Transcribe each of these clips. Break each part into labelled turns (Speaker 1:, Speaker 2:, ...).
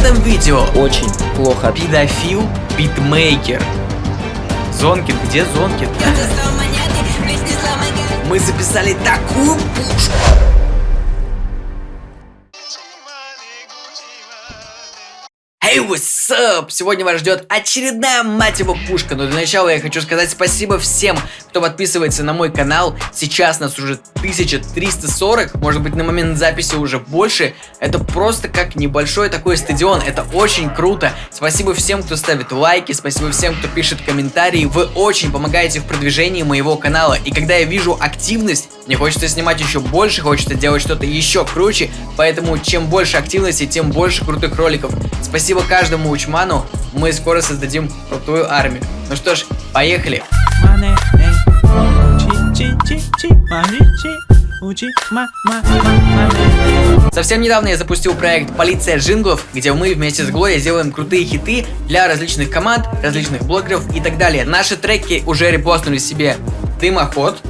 Speaker 1: этом видео
Speaker 2: Очень плохо.
Speaker 1: педофил битмейкер. Зонкин, где Зонкин? Мы записали такую пушку. Up? Сегодня вас ждет очередная мать его пушка, но для начала я хочу сказать спасибо всем, кто подписывается на мой канал. Сейчас нас уже 1340, может быть на момент записи уже больше. Это просто как небольшой такой стадион, это очень круто. Спасибо всем, кто ставит лайки, спасибо всем, кто пишет комментарии. Вы очень помогаете в продвижении моего канала. И когда я вижу активность, мне хочется снимать еще больше, хочется делать что-то еще круче. Поэтому чем больше активности, тем больше крутых роликов. Спасибо каждому учману, мы скоро создадим крутую армию. Ну что ж, поехали! Совсем недавно я запустил проект Полиция джинглов, где мы вместе с Глоей сделаем крутые хиты для различных команд, различных блогеров и так далее. Наши треки уже репостнули себе Дымоход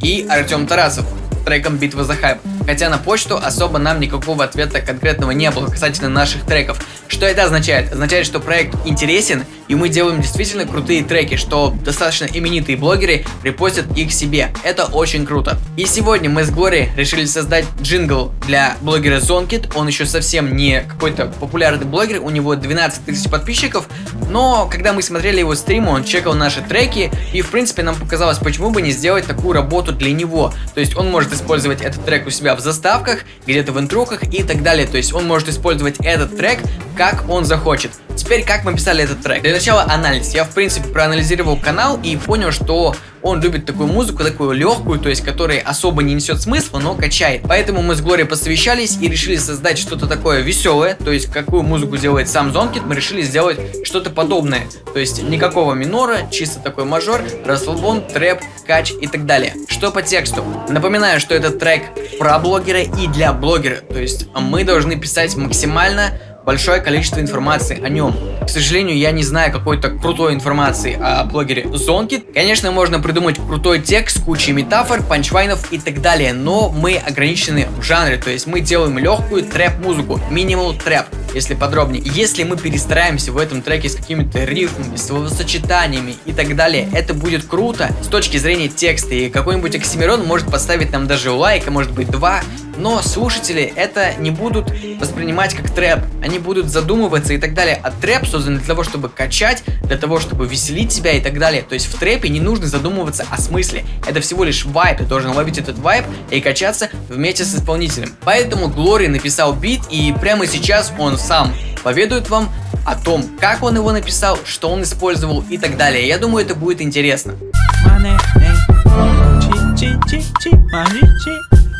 Speaker 1: и Артем Тарасов треком «Битва за хайп». Хотя на почту особо нам никакого ответа конкретного не было касательно наших треков. Что это означает? Означает, что проект интересен, и мы делаем действительно крутые треки, что достаточно именитые блогеры репостят их себе. Это очень круто. И сегодня мы с Глори решили создать джингл для блогера Zonkit. Он еще совсем не какой-то популярный блогер, у него 12 тысяч подписчиков, но когда мы смотрели его стримы, он чекал наши треки, и в принципе нам показалось, почему бы не сделать такую работу для него. То есть он может использовать этот трек у себя в заставках, где-то в интроках и так далее. То есть он может использовать этот трек, как он захочет. Теперь, как мы писали этот трек? Для начала анализ. Я, в принципе, проанализировал канал и понял, что он любит такую музыку, такую легкую, то есть, которая особо не несет смысла, но качает. Поэтому мы с Глорией посовещались и решили создать что-то такое веселое, то есть, какую музыку делает сам Зонкит, мы решили сделать что-то подобное. То есть, никакого минора, чисто такой мажор, расслабон, трэп, кач и так далее. Что по тексту? Напоминаю, что этот трек про блогера и для блогера, то есть, мы должны писать максимально большое количество информации о нем. К сожалению, я не знаю какой-то крутой информации о блогере Зонкит. Конечно, можно придумать крутой текст, кучей метафор, панчвайнов и так далее, но мы ограничены в жанре, то есть мы делаем легкую трэп-музыку, минимал трэп, если подробнее. Если мы перестараемся в этом треке с какими-то рифмами, словосочетаниями и так далее, это будет круто с точки зрения текста, и какой-нибудь Оксимирон может поставить нам даже лайк, а может быть два, но слушатели это не будут воспринимать как трэп, они будут задумываться и так далее. А трэп создан для того, чтобы качать, для того, чтобы веселить себя и так далее. То есть в трэпе не нужно задумываться о смысле. Это всего лишь вайп, ты должен ловить этот вайп и качаться вместе с исполнителем. Поэтому Глори написал бит и прямо сейчас он сам поведает вам о том, как он его написал, что он использовал и так далее. Я думаю, это будет интересно.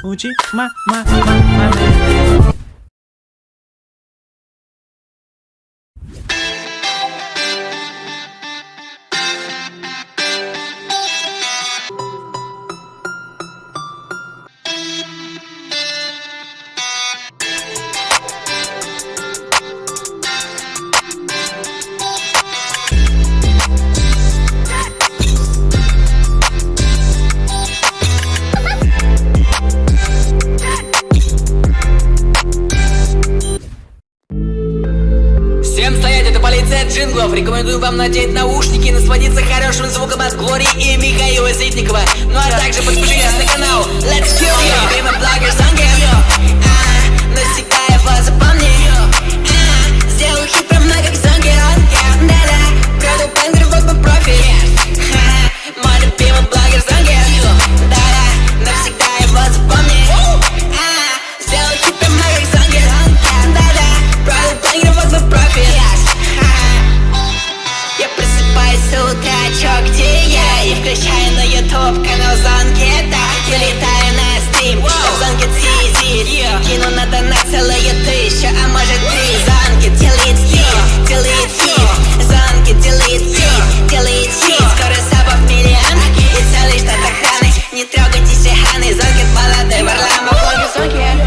Speaker 1: Uchi, ma, ma, ma, ma.
Speaker 3: Джинглов. Рекомендую вам надеть наушники и насладиться хорошим звуком от Глории и Михаила Зитникова Ну а также подпишитесь на канал. Let's Kill You на YouTube канал Зонкета Залетаю на стрим, в Зонкет сидит Кину на донат целые тысячи, а может три. Зонкет делает хит, делает хит. Зонкет делает хит, делает хит. Скоро сабов миллион и целый штат охраны. Не трогайте сиханы, Зонкет молодой Варламов. Зонкет,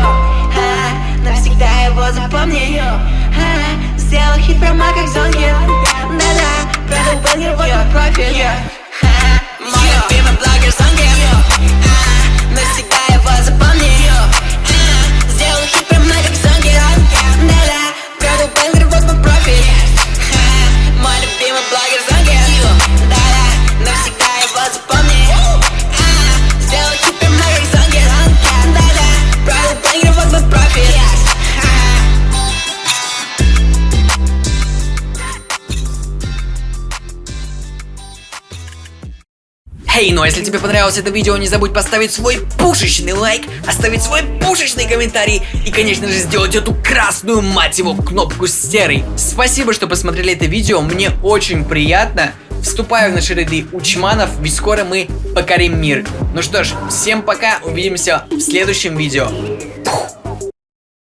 Speaker 3: навсегда его запомни. Сделал хит прямо как Зонкет,
Speaker 1: Эй, ну а если тебе понравилось это видео, не забудь поставить свой пушечный лайк, оставить свой пушечный комментарий и, конечно же, сделать эту красную, мать его, кнопку серой. Спасибо, что посмотрели это видео, мне очень приятно. Вступаю в наши ряды учманов, ведь скоро мы покорим мир. Ну что ж, всем пока, увидимся в следующем видео.